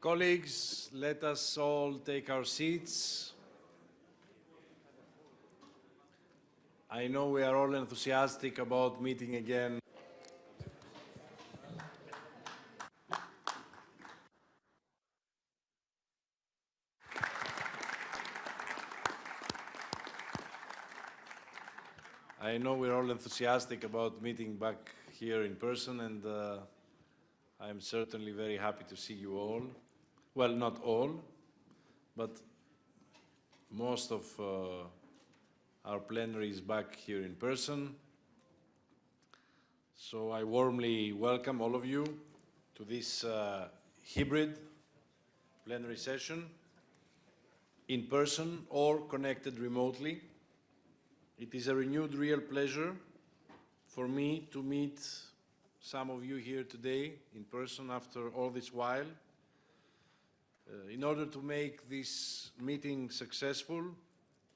Colleagues, let us all take our seats. I know we are all enthusiastic about meeting again. I know we're all enthusiastic about meeting back here in person and uh, I'm certainly very happy to see you all. Well, not all, but most of uh, our plenary is back here in person. So I warmly welcome all of you to this uh, hybrid plenary session, in person or connected remotely. It is a renewed real pleasure for me to meet some of you here today in person after all this while. Uh, in order to make this meeting successful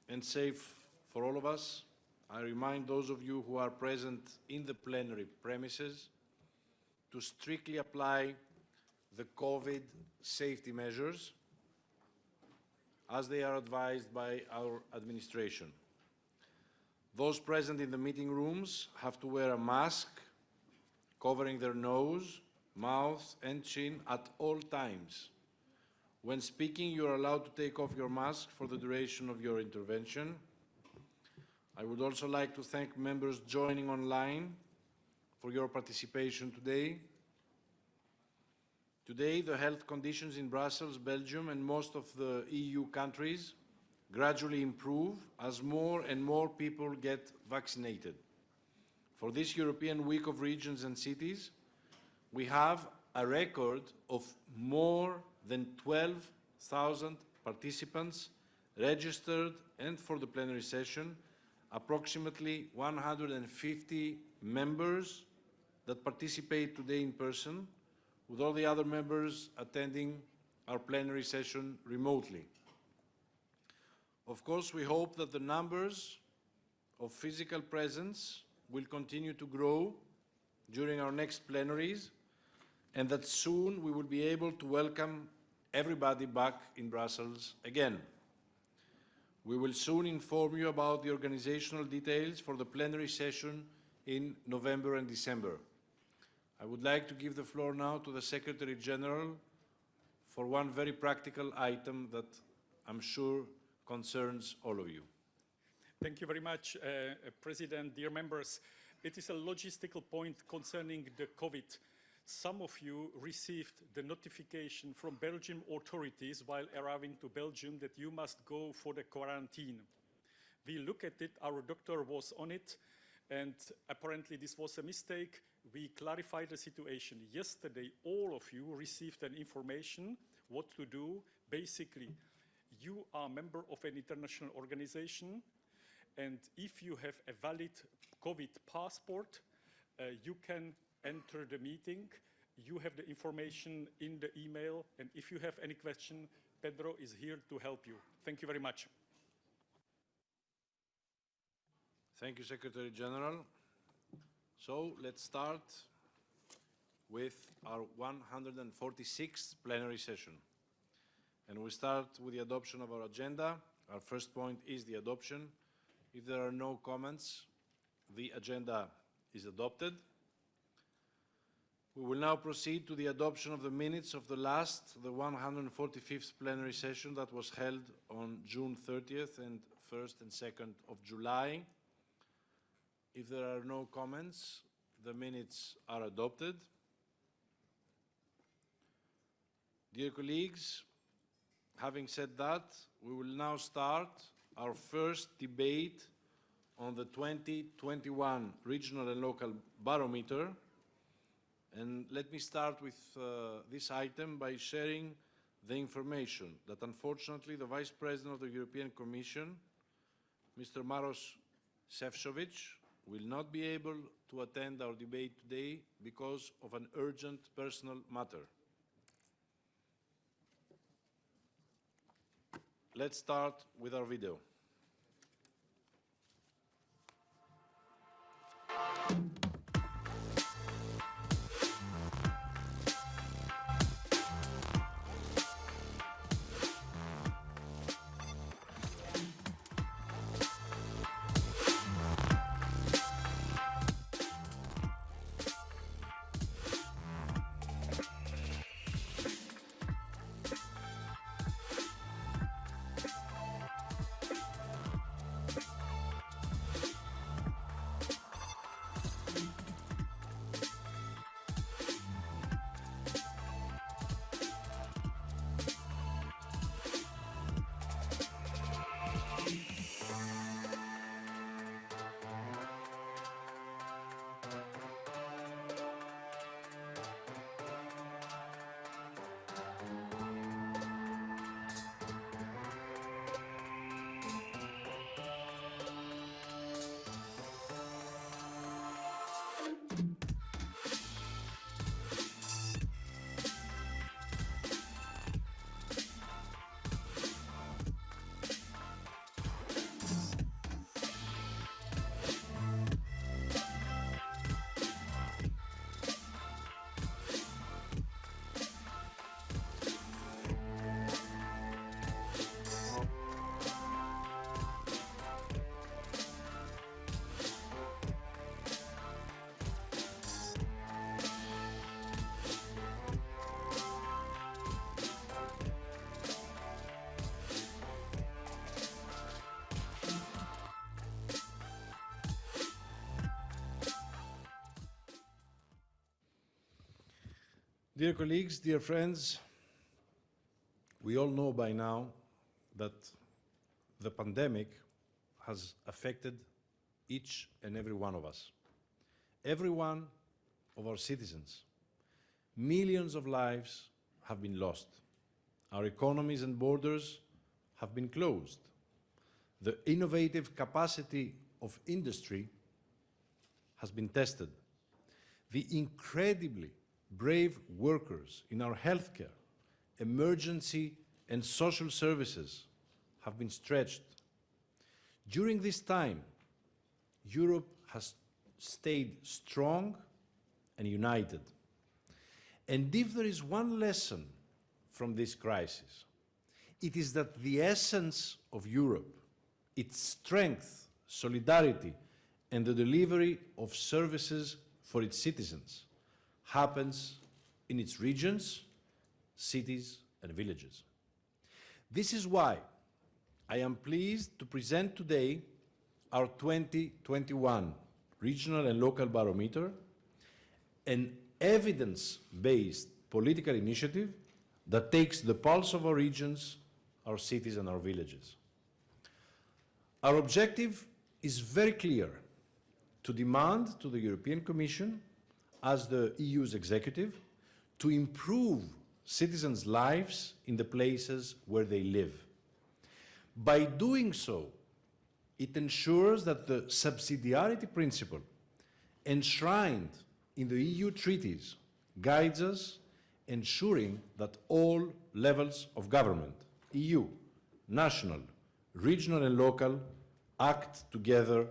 and safe for all of us, I remind those of you who are present in the plenary premises to strictly apply the COVID safety measures as they are advised by our administration. Those present in the meeting rooms have to wear a mask covering their nose, mouth and chin at all times. When speaking, you are allowed to take off your mask for the duration of your intervention. I would also like to thank members joining online for your participation today. Today, the health conditions in Brussels, Belgium and most of the EU countries gradually improve as more and more people get vaccinated. For this European Week of Regions and Cities, we have a record of more than 12,000 participants registered and for the plenary session, approximately 150 members that participate today in person, with all the other members attending our plenary session remotely. Of course, we hope that the numbers of physical presence will continue to grow during our next plenaries and that soon we will be able to welcome everybody back in Brussels again. We will soon inform you about the organizational details for the plenary session in November and December. I would like to give the floor now to the Secretary General for one very practical item that I'm sure concerns all of you. Thank you very much, uh, President, dear members. It is a logistical point concerning the COVID some of you received the notification from Belgian authorities while arriving to Belgium that you must go for the quarantine. We look at it, our doctor was on it, and apparently this was a mistake. We clarified the situation. Yesterday, all of you received an information what to do. Basically, you are a member of an international organization, and if you have a valid COVID passport, uh, you can enter the meeting. You have the information in the email, and if you have any question, Pedro is here to help you. Thank you very much. Thank you, Secretary General. So let's start with our 146th plenary session. And we start with the adoption of our agenda. Our first point is the adoption. If there are no comments, the agenda is adopted. We will now proceed to the adoption of the minutes of the last, the 145th plenary session that was held on June 30th and 1st and 2nd of July. If there are no comments, the minutes are adopted. Dear colleagues, having said that, we will now start our first debate on the 2021 Regional and Local Barometer and let me start with uh, this item by sharing the information that unfortunately the Vice President of the European Commission, Mr. Maros Sefcovic, will not be able to attend our debate today because of an urgent personal matter. Let's start with our video. Dear colleagues, dear friends, we all know by now that the pandemic has affected each and every one of us, every one of our citizens. Millions of lives have been lost. Our economies and borders have been closed. The innovative capacity of industry has been tested. The incredibly brave workers in our healthcare, emergency and social services have been stretched. During this time, Europe has stayed strong and united. And if there is one lesson from this crisis, it is that the essence of Europe, its strength, solidarity, and the delivery of services for its citizens happens in its regions, cities, and villages. This is why I am pleased to present today our 2021 Regional and Local Barometer, an evidence-based political initiative that takes the pulse of our regions, our cities and our villages. Our objective is very clear, to demand to the European Commission, as the EU's executive, to improve citizens' lives in the places where they live. By doing so, it ensures that the subsidiarity principle enshrined in the EU treaties guides us, ensuring that all levels of government, EU, national, regional and local, act together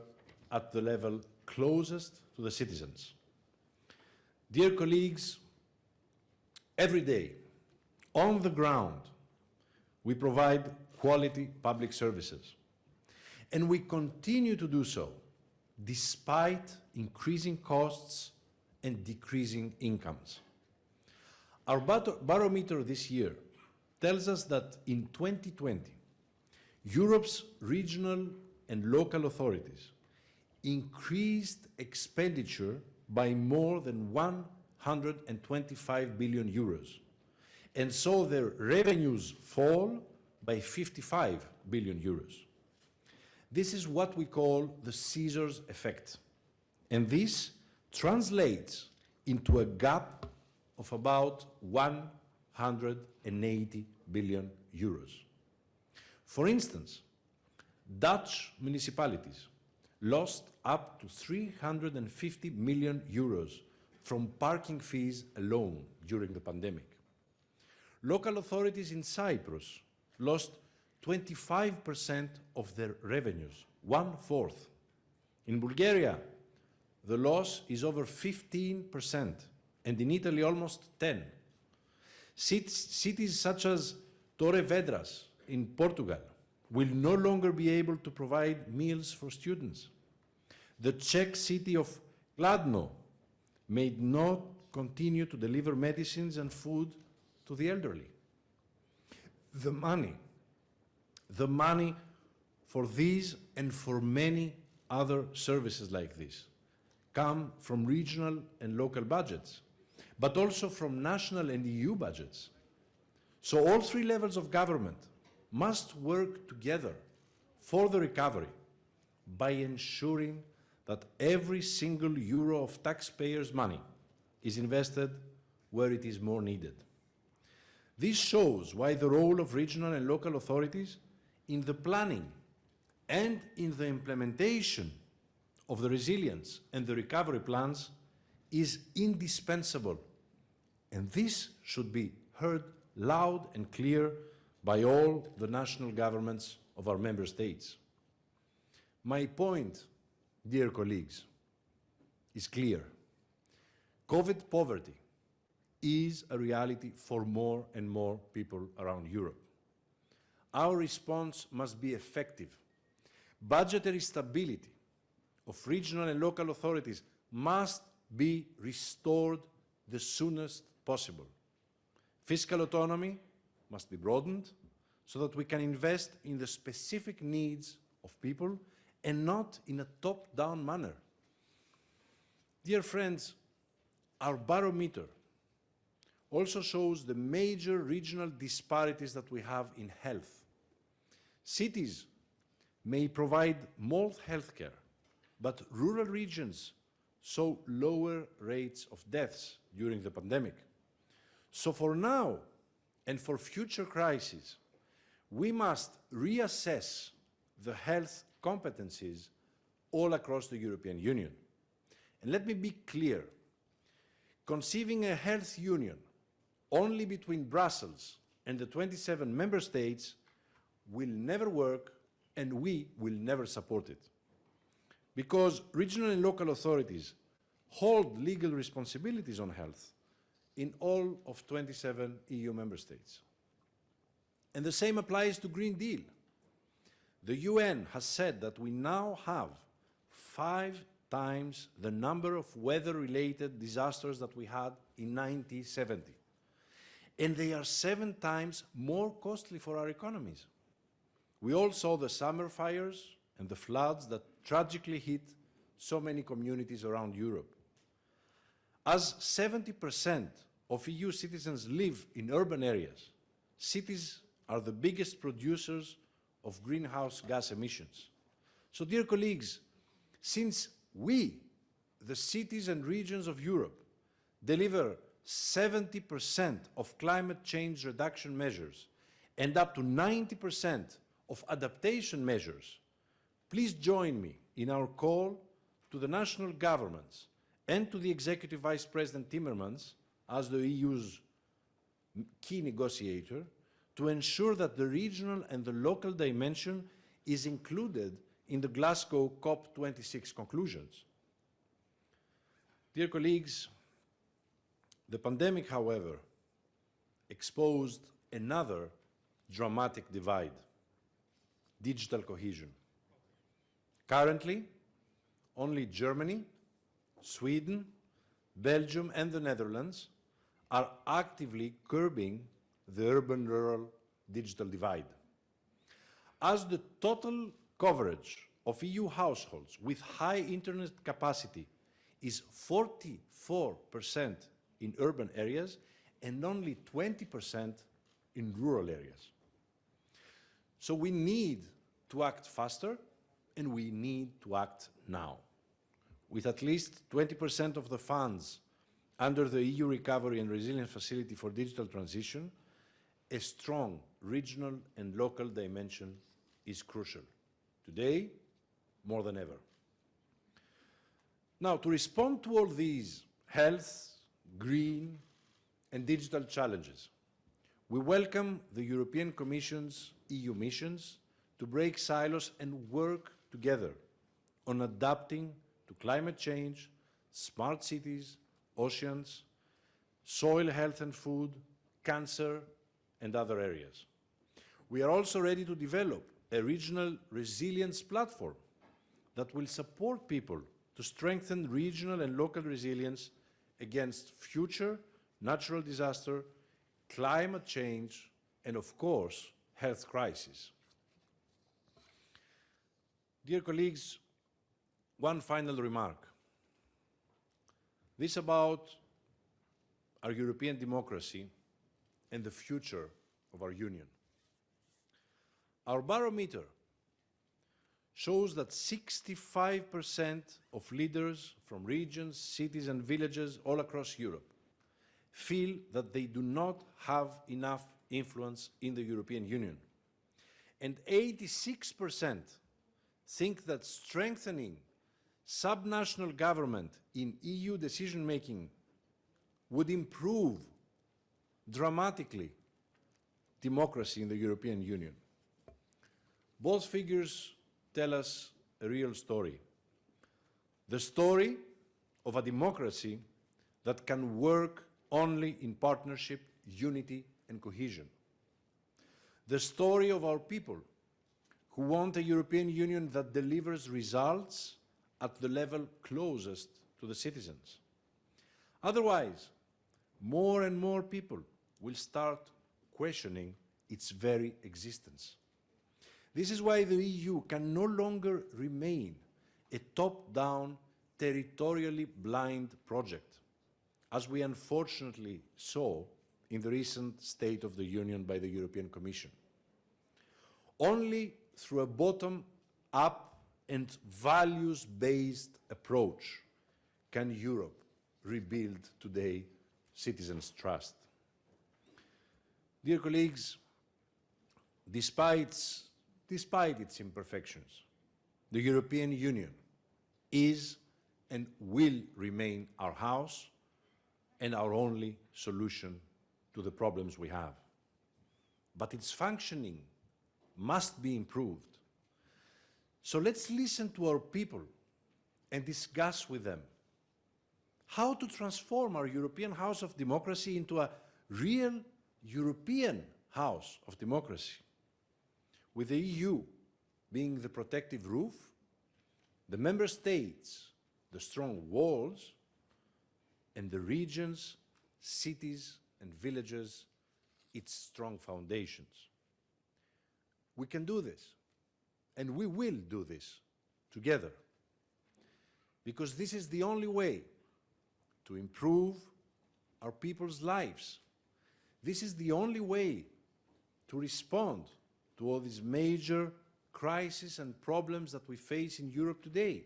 at the level closest to the citizens. Dear colleagues, every day, on the ground, we provide quality public services. And we continue to do so despite increasing costs and decreasing incomes. Our barometer this year tells us that in 2020, Europe's regional and local authorities increased expenditure by more than 125 billion euros and so their revenues fall by 55 billion euros. This is what we call the scissors effect. And this translates into a gap of about 180 billion euros. For instance, Dutch municipalities lost up to 350 million euros from parking fees alone during the pandemic. Local authorities in Cyprus lost 25% of their revenues, one-fourth. In Bulgaria, the loss is over 15%, and in Italy almost 10. Cities such as Torres Vedras in Portugal will no longer be able to provide meals for students. The Czech city of Kladno may not continue to deliver medicines and food to the elderly. The money, the money for these and for many other services like this come from regional and local budgets, but also from national and EU budgets. So all three levels of government must work together for the recovery by ensuring that every single euro of taxpayers' money is invested where it is more needed. This shows why the role of regional and local authorities in the planning and in the implementation of the resilience and the recovery plans is indispensable. And this should be heard loud and clear by all the national governments of our member states. My point, dear colleagues, is clear. COVID poverty is a reality for more and more people around Europe. Our response must be effective. Budgetary stability of regional and local authorities must be restored the soonest possible. Fiscal autonomy must be broadened so that we can invest in the specific needs of people and not in a top-down manner. Dear friends, our barometer also shows the major regional disparities that we have in health. Cities may provide more healthcare, but rural regions saw lower rates of deaths during the pandemic. So for now and for future crises, we must reassess the health competencies all across the European Union. And let me be clear, conceiving a health union only between Brussels and the 27 member states will never work and we will never support it. Because regional and local authorities hold legal responsibilities on health in all of 27 EU member states. And the same applies to Green Deal. The UN has said that we now have five times the number of weather-related disasters that we had in 1970. And they are seven times more costly for our economies. We all saw the summer fires and the floods that tragically hit so many communities around Europe. As 70% of EU citizens live in urban areas, cities are the biggest producers of greenhouse gas emissions. So, dear colleagues, since we, the cities and regions of Europe, deliver 70% of climate change reduction measures and up to 90% of adaptation measures, please join me in our call to the national governments and to the Executive Vice President Timmermans as the EU's key negotiator to ensure that the regional and the local dimension is included in the Glasgow COP26 conclusions. Dear colleagues, the pandemic, however, exposed another dramatic divide, digital cohesion. Currently, only Germany, Sweden, Belgium and the Netherlands are actively curbing the urban-rural digital divide. As the total coverage of EU households with high internet capacity is 44% in urban areas and only 20% in rural areas. So we need to act faster and we need to act now. With at least 20% of the funds under the EU Recovery and Resilience Facility for Digital Transition, a strong regional and local dimension is crucial. Today, more than ever. Now, to respond to all these health, green and digital challenges, we welcome the European Commission's EU missions to break silos and work together on adapting to climate change, smart cities, oceans, soil health and food, cancer, and other areas. We are also ready to develop a regional resilience platform that will support people to strengthen regional and local resilience against future natural disaster, climate change, and of course, health crisis. Dear colleagues, one final remark. This about our European democracy and the future of our Union. Our barometer shows that 65% of leaders from regions, cities and villages all across Europe feel that they do not have enough influence in the European Union. And 86% think that strengthening subnational government in EU decision-making would improve dramatically democracy in the European Union. Both figures tell us a real story. The story of a democracy that can work only in partnership, unity and cohesion. The story of our people who want a European Union that delivers results at the level closest to the citizens. Otherwise, more and more people will start questioning its very existence. This is why the EU can no longer remain a top-down, territorially blind project, as we unfortunately saw in the recent State of the Union by the European Commission. Only through a bottom-up and values-based approach can Europe rebuild today citizens' trust. Dear colleagues, despite, despite its imperfections, the European Union is and will remain our house and our only solution to the problems we have. But its functioning must be improved. So let's listen to our people and discuss with them how to transform our European house of democracy into a real European house of democracy, with the EU being the protective roof, the member states the strong walls, and the regions, cities and villages its strong foundations. We can do this, and we will do this together, because this is the only way to improve our people's lives. This is the only way to respond to all these major crises and problems that we face in Europe today.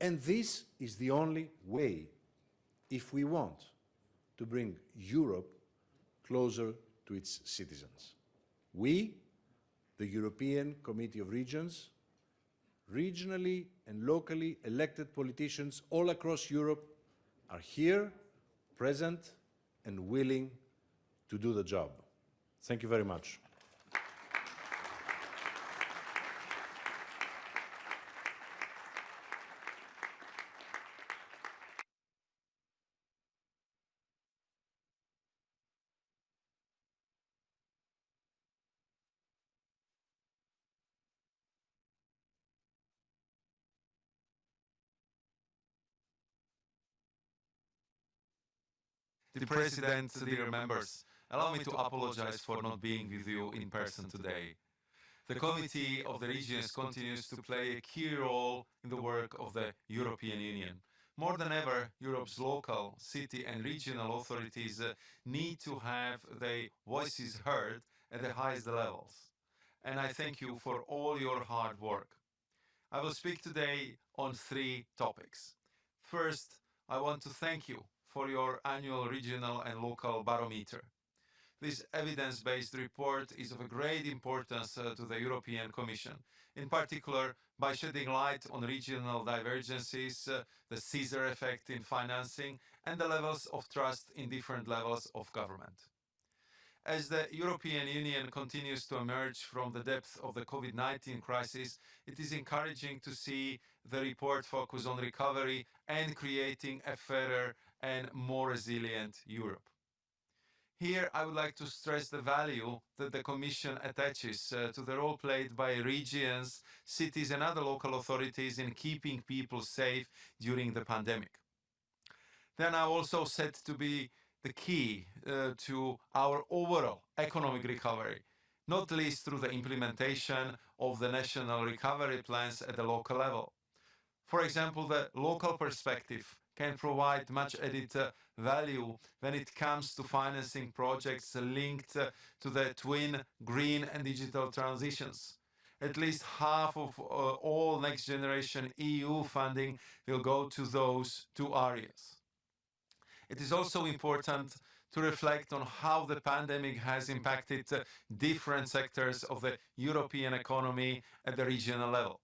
And this is the only way if we want to bring Europe closer to its citizens. We, the European Committee of Regions, regionally and locally elected politicians all across Europe are here, present and willing to do the job. Thank you very much. The President, dear members, allow me to apologize for not being with you in person today. The Committee of the Regions continues to play a key role in the work of the European Union. More than ever, Europe's local, city and regional authorities uh, need to have their voices heard at the highest levels. And I thank you for all your hard work. I will speak today on three topics. First, I want to thank you for your annual regional and local barometer. This evidence-based report is of great importance uh, to the European Commission, in particular by shedding light on regional divergences, uh, the scissor effect in financing and the levels of trust in different levels of government. As the European Union continues to emerge from the depth of the COVID-19 crisis, it is encouraging to see the report focus on recovery and creating a fairer and more resilient Europe. Here I would like to stress the value that the Commission attaches uh, to the role played by regions, cities and other local authorities in keeping people safe during the pandemic. Then I also said to be the key uh, to our overall economic recovery, not least through the implementation of the national recovery plans at the local level. For example, the local perspective can provide much added uh, value when it comes to financing projects linked uh, to the twin green and digital transitions. At least half of uh, all next generation EU funding will go to those two areas. It is also important to reflect on how the pandemic has impacted uh, different sectors of the European economy at the regional level.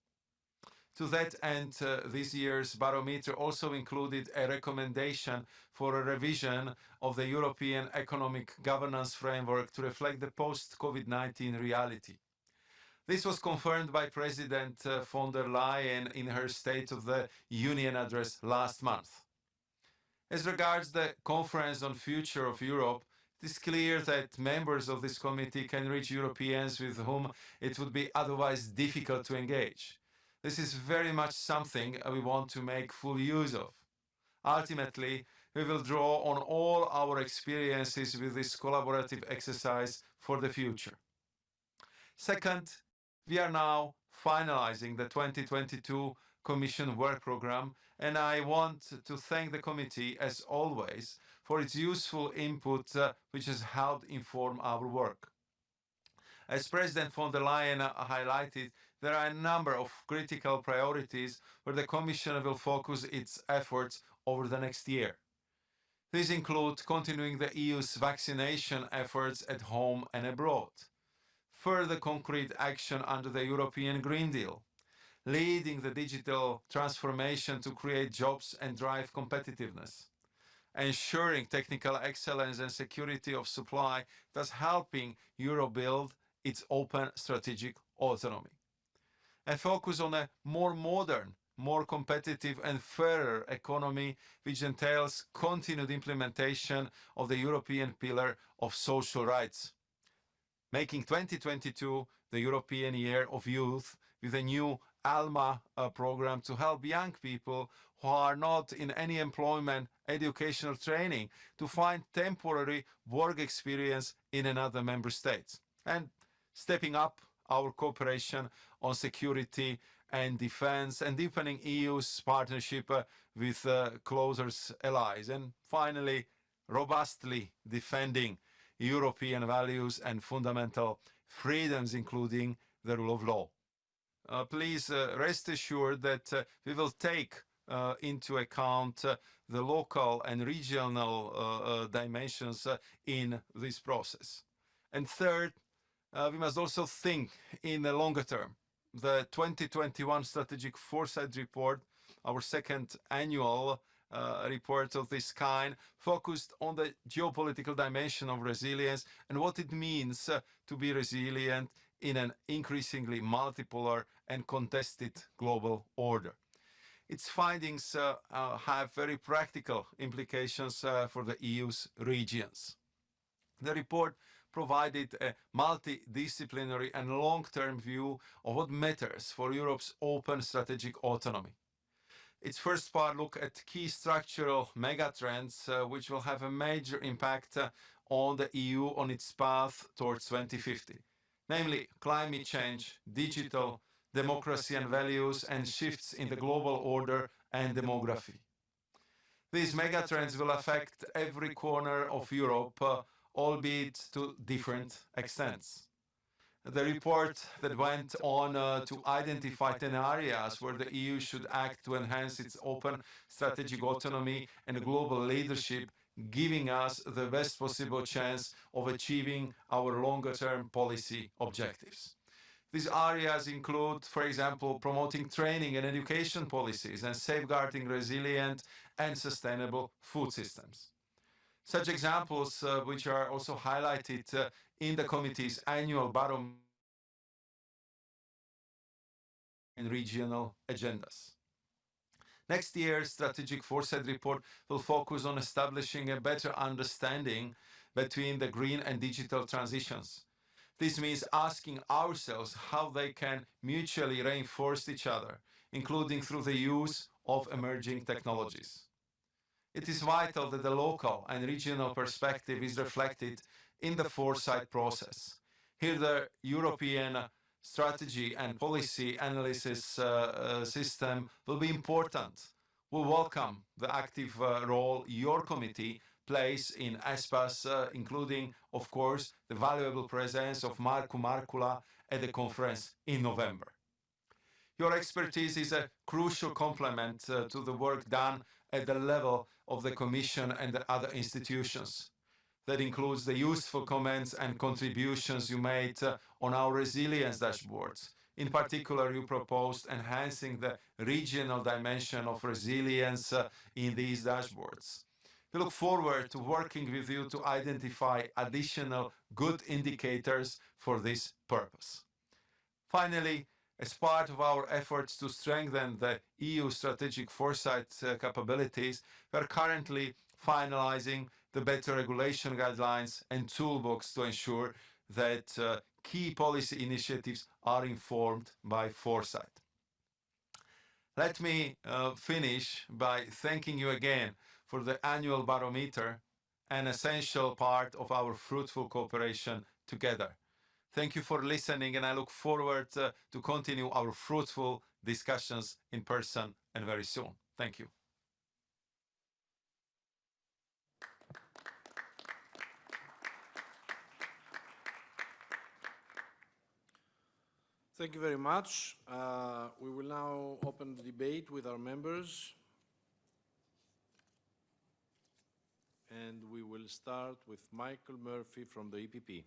To that end, uh, this year's barometer also included a recommendation for a revision of the European Economic Governance Framework to reflect the post-COVID-19 reality. This was confirmed by President uh, von der Leyen in her State of the Union address last month. As regards the Conference on Future of Europe, it is clear that members of this committee can reach Europeans with whom it would be otherwise difficult to engage. This is very much something we want to make full use of. Ultimately, we will draw on all our experiences with this collaborative exercise for the future. Second, we are now finalizing the 2022 Commission work program and I want to thank the committee as always for its useful input, uh, which has helped inform our work. As President von der Leyen highlighted, there are a number of critical priorities where the Commission will focus its efforts over the next year. These include continuing the EU's vaccination efforts at home and abroad, further concrete action under the European Green Deal, leading the digital transformation to create jobs and drive competitiveness, ensuring technical excellence and security of supply, thus helping Europe build its open strategic autonomy. And focus on a more modern, more competitive and fairer economy, which entails continued implementation of the European Pillar of Social Rights, making 2022 the European Year of Youth with a new ALMA uh, program to help young people who are not in any employment, educational training to find temporary work experience in another member state. And stepping up our cooperation on security and defense and deepening EU's partnership uh, with uh, closer allies. And finally, robustly defending European values and fundamental freedoms, including the rule of law. Uh, please uh, rest assured that uh, we will take uh, into account the local and regional dimensions in this process. And third, we must also think in the longer term. The 2021 Strategic Foresight Report, our second annual uh, report of this kind focused on the geopolitical dimension of resilience and what it means uh, to be resilient in an increasingly multipolar and contested global order. Its findings uh, uh, have very practical implications uh, for the EU's regions. The report provided a multidisciplinary and long-term view of what matters for Europe's open strategic autonomy. Its first part looked at key structural megatrends uh, which will have a major impact uh, on the EU on its path towards 2050 namely climate change, digital, democracy and values, and shifts in the global order and demography. These megatrends will affect every corner of Europe, uh, albeit to different extents. The report that went on uh, to identify 10 areas where the EU should act to enhance its open strategic autonomy and global leadership giving us the best possible chance of achieving our longer-term policy objectives. These areas include, for example, promoting training and education policies and safeguarding resilient and sustainable food systems. Such examples, uh, which are also highlighted uh, in the committee's annual barometer and regional agendas. Next year's Strategic Foresight Report will focus on establishing a better understanding between the green and digital transitions. This means asking ourselves how they can mutually reinforce each other, including through the use of emerging technologies. It is vital that the local and regional perspective is reflected in the foresight process. Here the European strategy and policy analysis uh, uh, system will be important. We welcome the active uh, role your committee plays in ESPAS, uh, including, of course, the valuable presence of Markku Markkula at the conference in November. Your expertise is a crucial complement uh, to the work done at the level of the Commission and the other institutions that includes the useful comments and contributions you made uh, on our resilience dashboards. In particular, you proposed enhancing the regional dimension of resilience uh, in these dashboards. We look forward to working with you to identify additional good indicators for this purpose. Finally, as part of our efforts to strengthen the EU strategic foresight uh, capabilities, we are currently finalizing the better regulation guidelines and toolbox to ensure that uh, key policy initiatives are informed by foresight. Let me uh, finish by thanking you again for the annual barometer, an essential part of our fruitful cooperation together. Thank you for listening, and I look forward uh, to continue our fruitful discussions in person and very soon. Thank you. Thank you very much. Uh, we will now open the debate with our members. And we will start with Michael Murphy from the EPP.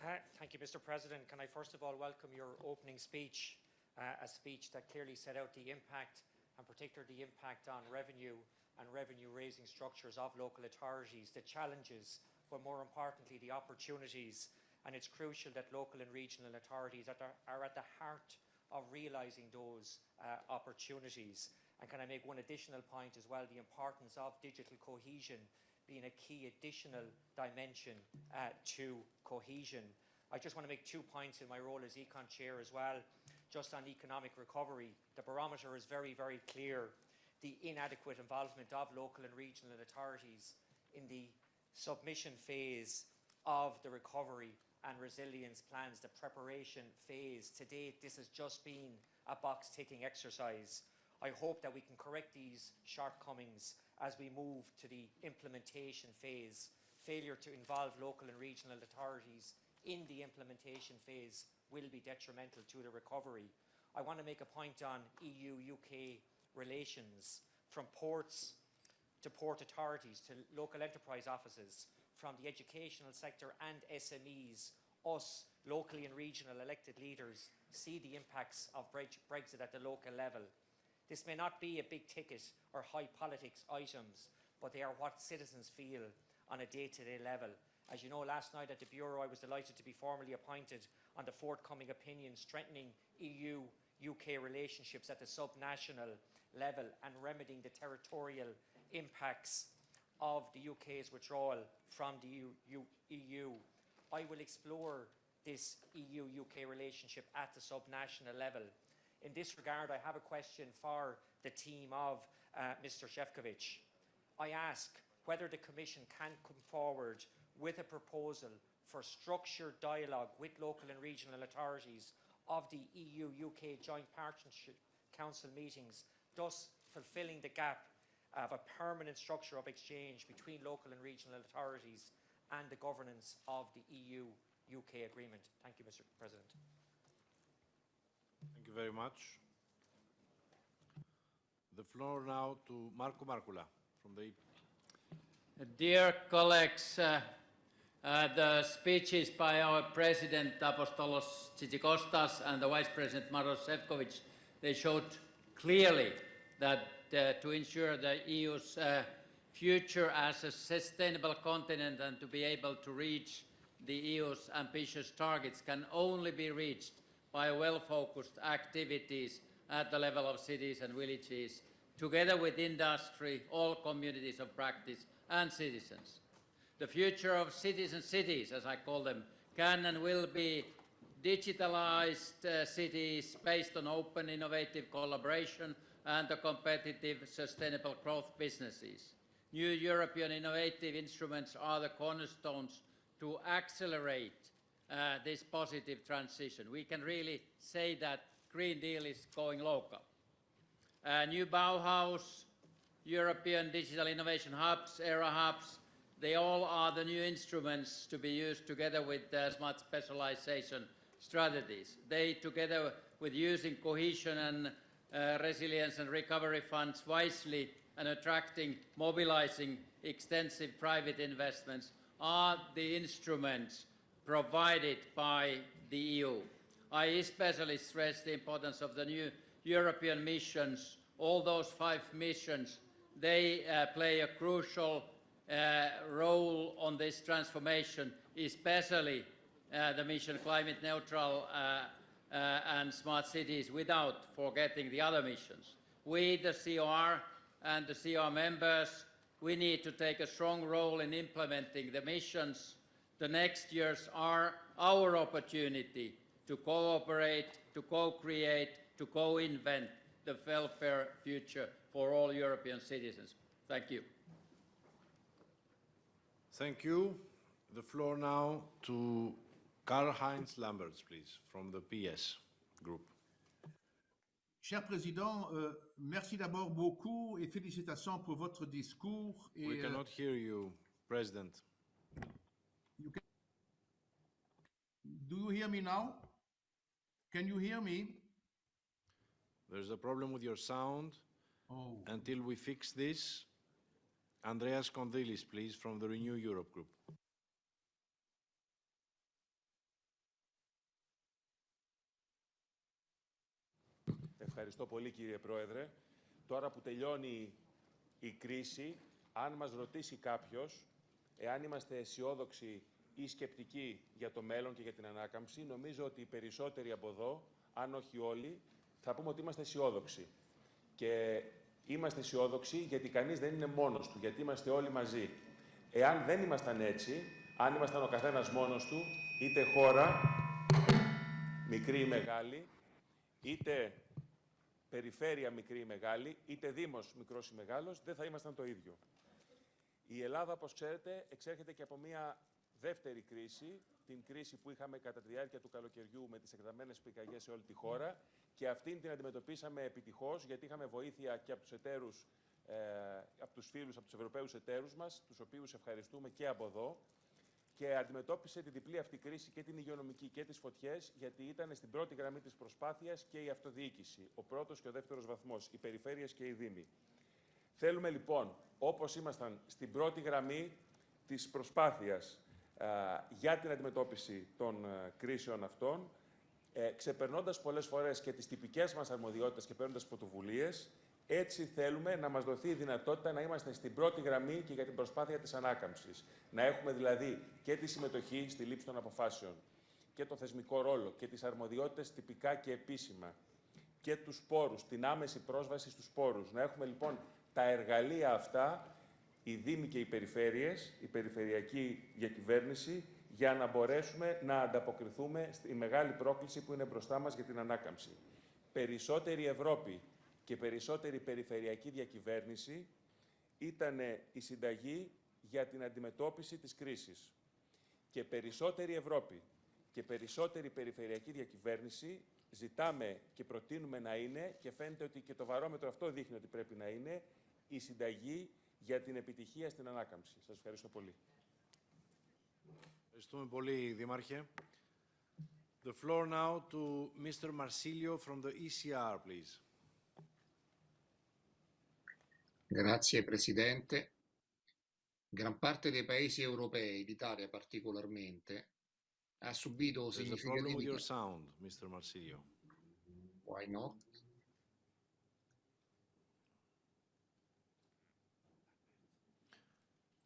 Uh, Thank you, Mr. President. Can I first of all welcome your opening speech, uh, a speech that clearly set out the impact, and particularly the impact on revenue and revenue-raising structures of local authorities, the challenges, but more importantly, the opportunities. And it's crucial that local and regional authorities are, are at the heart of realising those uh, opportunities. And can I make one additional point as well, the importance of digital cohesion being a key additional dimension uh, to cohesion. I just want to make two points in my role as Econ Chair as well. Just on economic recovery, the barometer is very, very clear. The inadequate involvement of local and regional authorities in the submission phase of the recovery and resilience plans, the preparation phase. To date, this has just been a box ticking exercise. I hope that we can correct these shortcomings as we move to the implementation phase. Failure to involve local and regional authorities in the implementation phase will be detrimental to the recovery. I want to make a point on EU-UK relations from ports to port authorities to local enterprise offices, from the educational sector and SMEs, us, locally and regional elected leaders, see the impacts of Brexit at the local level. This may not be a big ticket or high politics items, but they are what citizens feel on a day-to-day level. As you know, last night at the Bureau, I was delighted to be formally appointed on the forthcoming opinion strengthening EU-UK relationships at the sub-national level and remedying the territorial impacts of the UK's withdrawal from the EU. EU. I will explore this EU-UK relationship at the sub-national level. In this regard, I have a question for the team of uh, Mr. Sefcovic. I ask whether the Commission can come forward with a proposal for structured dialogue with local and regional authorities of the EU-UK Joint Partnership Council meetings, thus fulfilling the gap of a permanent structure of exchange between local and regional authorities and the governance of the EU-UK agreement. Thank you, Mr. President. Thank you very much. The floor now to Markku Markkula from the EPP. Dear colleagues, uh, uh, the speeches by our President Apostolos Tzitzikostas and the Vice President Maros Sefcovic, they showed clearly that uh, to ensure the EU's uh, future as a sustainable continent and to be able to reach the EU's ambitious targets can only be reached by well-focused activities at the level of cities and villages, together with industry, all communities of practice and citizens. The future of cities and cities, as I call them, can and will be digitalized uh, cities based on open, innovative collaboration and the competitive, sustainable growth businesses. New European innovative instruments are the cornerstones to accelerate uh, this positive transition. We can really say that Green Deal is going local. Uh, new Bauhaus, European Digital Innovation Hubs, ERA Hubs, they all are the new instruments to be used together with uh, smart specialization strategies. They, together with using cohesion and uh, resilience and recovery funds wisely and attracting, mobilizing extensive private investments, are the instruments provided by the EU. I especially stress the importance of the new European missions. All those five missions, they uh, play a crucial uh, role on this transformation, especially uh, the mission climate neutral uh, uh, and smart cities without forgetting the other missions. We, the COR and the COR members, we need to take a strong role in implementing the missions. The next years are our opportunity to cooperate, to co-create, to co-invent the welfare future for all European citizens. Thank you. Thank you. The floor now to Karl-Heinz Lambertz, please, from the PES Group. Cher Président, euh, merci d'abord beaucoup et félicitations pour votre discours. Et, We euh, cannot hear you, President. You can- Do you hear me now? Can you hear me? There's a problem with your sound. Oh, Until we fix this, Andreas Kondilis, please, from the Renew Europe Group. Ευχαριστώ πολύ κύριε Πρόεδρε. Τώρα που τελειώνει η κρίση, αν μας ρωτήσει κάποιος εάν είμαστε αισιόδοξοι ή σκεπτικοί για το μέλλον και για την ανάκαμψη, νομίζω ότι οι περισσότεροι από εδώ, αν όχι όλοι, θα πούμε ότι είμαστε αισιόδοξοι. Και είμαστε αισιόδοξοι γιατί κανείς δεν είναι μόνος του, γιατί είμαστε όλοι μαζί. Εάν δεν ήμασταν έτσι, αν ήμασταν ο καθένας μόνος του, είτε χώρα, μικρή ή μεγάλη, είτε περιφέρεια μικρή ή μεγάλη, είτε δήμος μικρός ή μεγάλος, δεν θα ήμασταν το ίδιο. Η Ελλάδα, όπως ξέρετε, εξέρχεται και από μια δεύτερη κρίση, την κρίση που είχαμε κατά τη διάρκεια του καλοκαιριού με τις εκταμένες πυρκαγιές σε όλη τη χώρα και αυτήν την αντιμετωπίσαμε επιτυχώς γιατί είχαμε βοήθεια και από τους εταίρους, ε, από τους φίλους, από τους Ευρωπαίους εταίρους μας, τους οποίους ευχαριστούμε και από εδώ και αντιμετώπισε τη διπλή αυτή κρίση και την υγειονομική και τις φωτιές, γιατί ήταν στην πρώτη γραμμή της προσπάθειας και η αυτοδιοίκηση, ο πρώτος και ο δεύτερος βαθμός, οι περιφέρειες και οι δήμοι. Θέλουμε λοιπόν, όπως ήμασταν στην πρώτη γραμμή της προσπάθειας α, για την αντιμετώπιση των α, κρίσεων αυτών, ε, ξεπερνώντας πολλές φορές και τις τυπικές μας αρμοδιότητες και παίρνοντας πρωτοβουλίες, έτσι θέλουμε να μας δοθεί η δυνατότητα να είμαστε στην πρώτη γραμμή και για την προσπάθεια της ανάκαμψης. Να έχουμε δηλαδή και τη συμμετοχή στη λήψη των αποφάσεων και το θεσμικό ρόλο και τις αρμοδιότητες τυπικά και επίσημα και τους πόρους, την άμεση πρόσβαση στους πόρους. Να έχουμε λοιπόν τα εργαλεία αυτά, οι Δήμοι και οι Περιφέρειες, η Περιφερειακή Διακυβέρνηση, για να μπορέσουμε να ανταποκριθούμε στη μεγάλη πρόκληση που είναι μπροστά μας για την ανάκαμψη. Περισσότερη Ευρώπη και περισσότερη περιφερειακή διακυβέρνηση ήταν η συνταγή για την αντιμετώπιση της κρίσης. Και περισσότερη Ευρώπη και περισσότερη περιφερειακή διακυβέρνηση ζητάμε και προτείνουμε να είναι, και φαίνεται ότι και το βαρόμετρο αυτό δείχνει ότι πρέπει να είναι, η συνταγή για την επιτυχία στην ανάκαμψη. Σας ευχαριστώ πολύ. Ευχαριστούμε πολύ, Δήμαρχε. The floor now to Mr. Marsilio from the ECR, please. Grazie Presidente. Gran parte dei paesi europei, l'Italia particolarmente, ha subito There's a problem with your significativi... sound, Mr. Marsilio. Why not?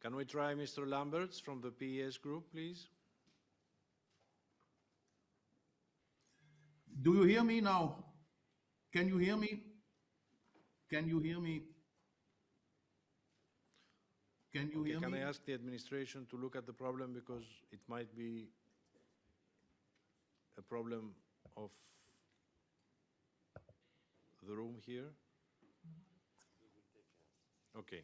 Can we try Mr. Lambertz from the PES Group, please? do you hear me now? Can you hear me? Can you hear me? Can you Okay, hear Can me? I ask the administration to look at the problem because it might be a problem of the room here? Okay.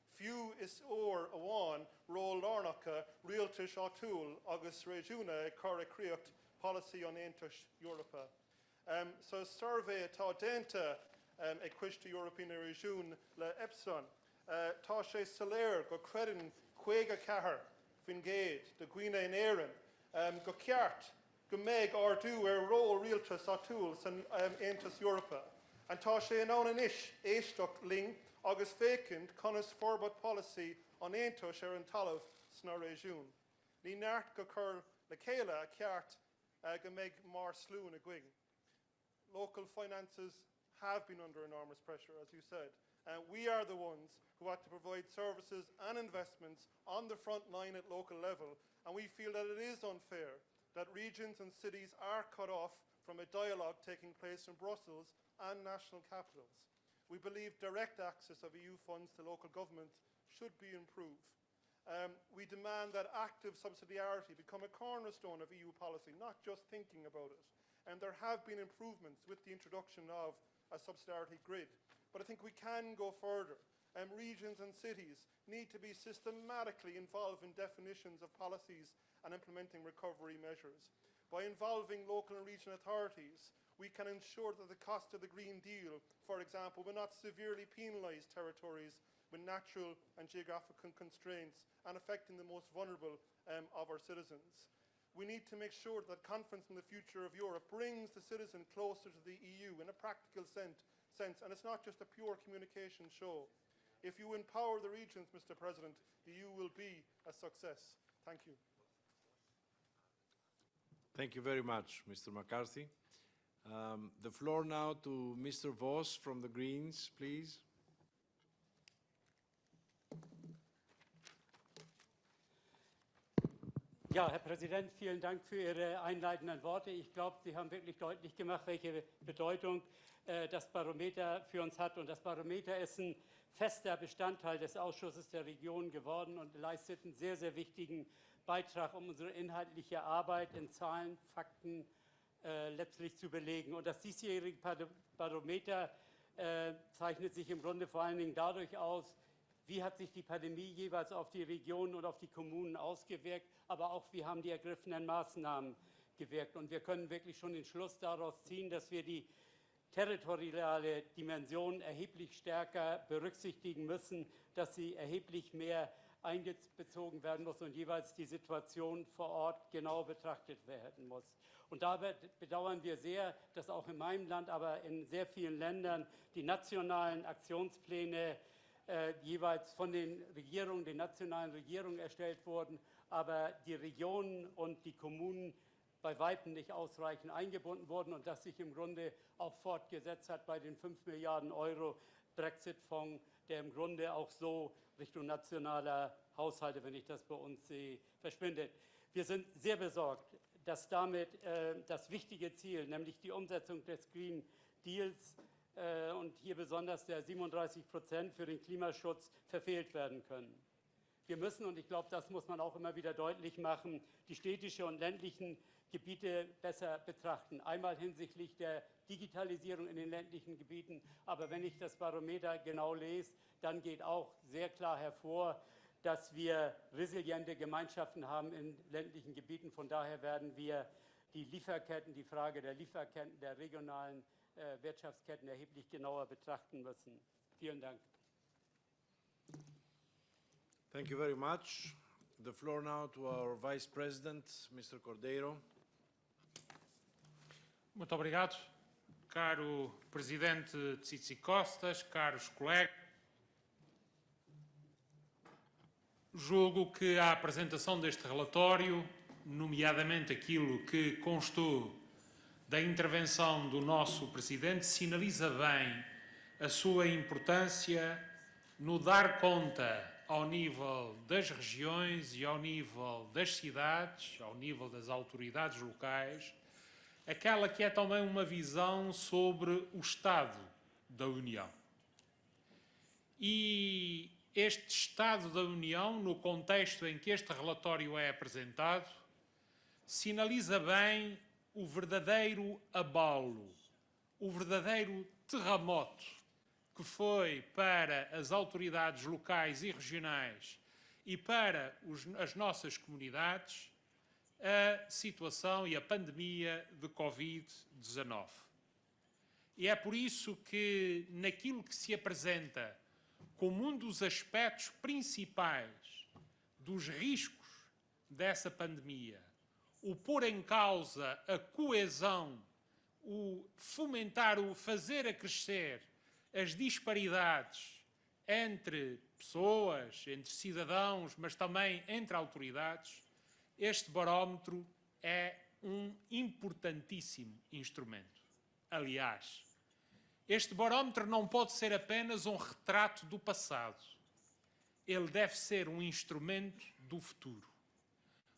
fiú is ór amháin ró lárnacha rialta seo túl agus réisiúna ag choraríocht policy on Aontas Europa. Um, so survey atá dénta um, ag cuiiste European réisiún le Ipsos. Uh, tá sé saléir go credan chuige cethir fin géad de in éan um, go ceart go méid ardú ar ró rialtas á túil san um, Aontas Europa. An tá sé an an éisteach ling agus fécinint conas forbod policy an Aontas ar an talamh sna réisiún. Ní neart go chur le a ceart uh, go mar slún a. Local finances have been under enormous pressure, as you said. Uh, we are the ones who have to provide services and investments on the front line at local level, and we feel that it is unfair that regions and cities are cut off from a dialogue taking place in Brussels and national capitals. We believe direct access of EU funds to local governments should be improved. Um, we demand that active subsidiarity become a cornerstone of EU policy, not just thinking about it. And there have been improvements with the introduction of a subsidiarity grid. But I think we can go further. Um, regions and cities need to be systematically involved in definitions of policies and implementing recovery measures. By involving local and regional authorities, we can ensure that the cost of the Green Deal, for example, will not severely penalise territories with natural and geographical constraints and affecting the most vulnerable um, of our citizens. We need to make sure that conference on the future of Europe brings the citizen closer to the EU in a practical sense, sense, and it's not just a pure communication show. If you empower the regions, Mr. President, the EU will be a success. Thank you. Thank you very much, Mr. McCarthy. Um, the floor now to Mr. Voss from the Greens, please. Ja, Herr Präsident, vielen Dank für Ihre einleitenden Worte. Ich glaube, Sie haben wirklich deutlich gemacht, welche Bedeutung äh, das Barometer für uns hat. Und das Barometer ist ein fester Bestandteil des Ausschusses der Regionen geworden und leistet einen sehr, sehr wichtigen Beitrag, um unsere inhaltliche Arbeit in Zahlen, Fakten äh, letztlich zu belegen. Und das diesjährige Barometer äh, zeichnet sich im Grunde vor allen Dingen dadurch aus, wie hat sich die Pandemie jeweils auf die Regionen und auf die Kommunen ausgewirkt, aber auch wie haben die ergriffenen Maßnahmen gewirkt. Und wir können wirklich schon den Schluss daraus ziehen, dass wir die territoriale Dimension erheblich stärker berücksichtigen müssen, dass sie erheblich mehr einbezogen werden muss und jeweils die Situation vor Ort genau betrachtet werden muss. Und dabei bedauern wir sehr, dass auch in meinem Land, aber in sehr vielen Ländern die nationalen Aktionspläne äh, jeweils von den Regierungen, den nationalen Regierungen erstellt wurden, aber die Regionen und die Kommunen bei Weitem nicht ausreichend eingebunden wurden und das sich im Grunde auch fortgesetzt hat bei den 5 Milliarden Euro Brexit-Fonds, der im Grunde auch so Richtung nationaler Haushalte, wenn ich das bei uns sehe, verschwindet. Wir sind sehr besorgt, dass damit äh, das wichtige Ziel, nämlich die Umsetzung des Green Deals äh, und hier besonders der 37 Prozent für den Klimaschutz verfehlt werden können. Wir müssen, und ich glaube, das muss man auch immer wieder deutlich machen, die städtische und ländlichen Gebiete besser betrachten. Einmal hinsichtlich der Digitalisierung in den ländlichen Gebieten. Aber wenn ich das Barometer genau lese, dann geht auch sehr klar hervor, dass wir resiliente Gemeinschaften haben in ländlichen Gebieten. Von daher werden wir die Lieferketten, die Frage der Lieferketten, der regionalen äh, Wirtschaftsketten erheblich genauer betrachten müssen. Vielen Dank. Thank you very much. The floor now to our Vice President, Mr. Cordeiro. Muito obrigado, caro Presidente Tsitsikostas, caros colegas. Julgo que a apresentação deste relatório, nomeadamente aquilo que constou da intervenção do nosso Presidente, sinaliza bem a sua importância no dar conta ao nível das regiões e ao nível das cidades, ao nível das autoridades locais, aquela que é também uma visão sobre o Estado da União. E este Estado da União, no contexto em que este relatório é apresentado, sinaliza bem o verdadeiro abalo, o verdadeiro terremoto que foi para as autoridades locais e regionais e para os, as nossas comunidades a situação e a pandemia de Covid-19. E é por isso que, naquilo que se apresenta como um dos aspectos principais dos riscos dessa pandemia, o pôr em causa a coesão, o fomentar, o fazer acrescer as disparidades entre pessoas, entre cidadãos, mas também entre autoridades, este barómetro é um importantíssimo instrumento. Aliás, este barómetro não pode ser apenas um retrato do passado. Ele deve ser um instrumento do futuro.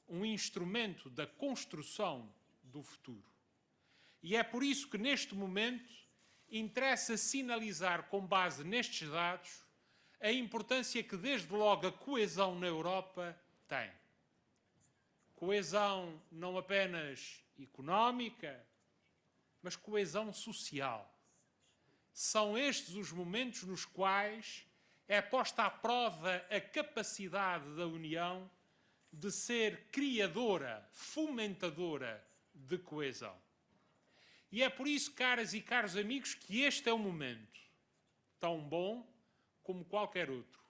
Um instrumento da construção do futuro. E é por isso que, neste momento, interessa sinalizar, com base nestes dados, a importância que, desde logo, a coesão na Europa tem coesão não apenas económica, mas coesão social. São estes os momentos nos quais é posta à prova a capacidade da União de ser criadora, fomentadora de coesão. E é por isso, caras e caros amigos, que este é o momento, tão bom como qualquer outro,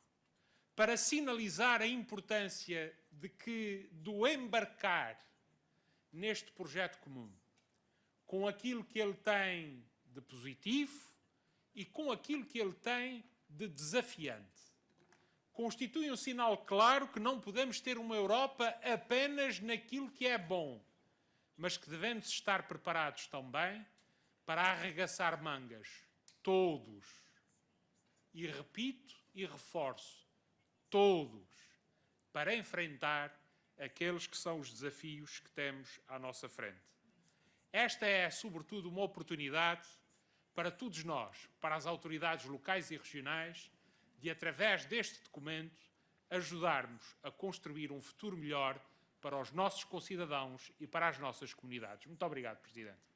para sinalizar a importância de que do embarcar neste projeto comum, com aquilo que ele tem de positivo e com aquilo que ele tem de desafiante. Constitui um sinal claro que não podemos ter uma Europa apenas naquilo que é bom, mas que devemos estar preparados também para arregaçar mangas, todos. E repito e reforço, todos, para enfrentar aqueles que são os desafios que temos à nossa frente. Esta é, sobretudo, uma oportunidade para todos nós, para as autoridades locais e regionais, de, através deste documento, ajudarmos a construir um futuro melhor para os nossos concidadãos e para as nossas comunidades. Muito obrigado, Presidente.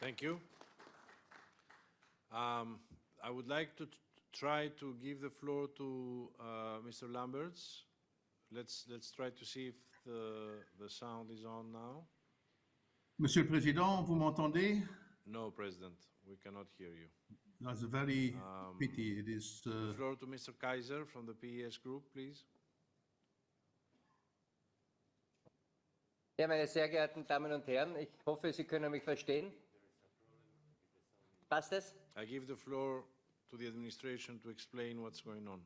Thank you. Um, I would like to try to give the floor to uh, Mr. Lamberts. Let's, let's try to see if the, the sound is on now. Monsieur le Président, vous m'entendez? No, President, we cannot hear you. That's a very Um, pity. It is. Uh, floor to Mr. Kaiser from the PES Group, please. Ja, meine sehr geehrten Damen und Herren, ich hoffe, Sie können mich verstehen. Passt es? I give the floor to the administration to explain what's going on.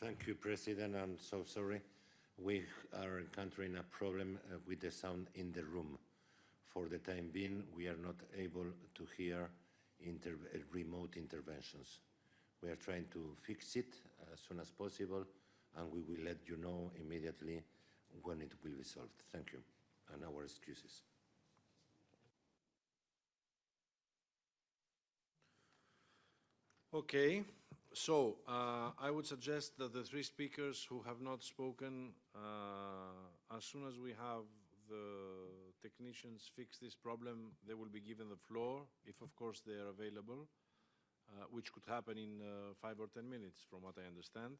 Thank you, President. I'm so sorry. We are encountering a problem uh, with the sound in the room. For the time being, we are not able to hear inter uh, remote interventions. We are trying to fix it as soon as possible, and we will let you know immediately when it will be solved. Thank you, and our excuses. Okay, so uh, I would suggest that the three speakers who have not spoken, uh, as soon as we have the technicians fix this problem, they will be given the floor, if of course they are available, uh, which could happen in uh, five or 10 minutes, from what I understand.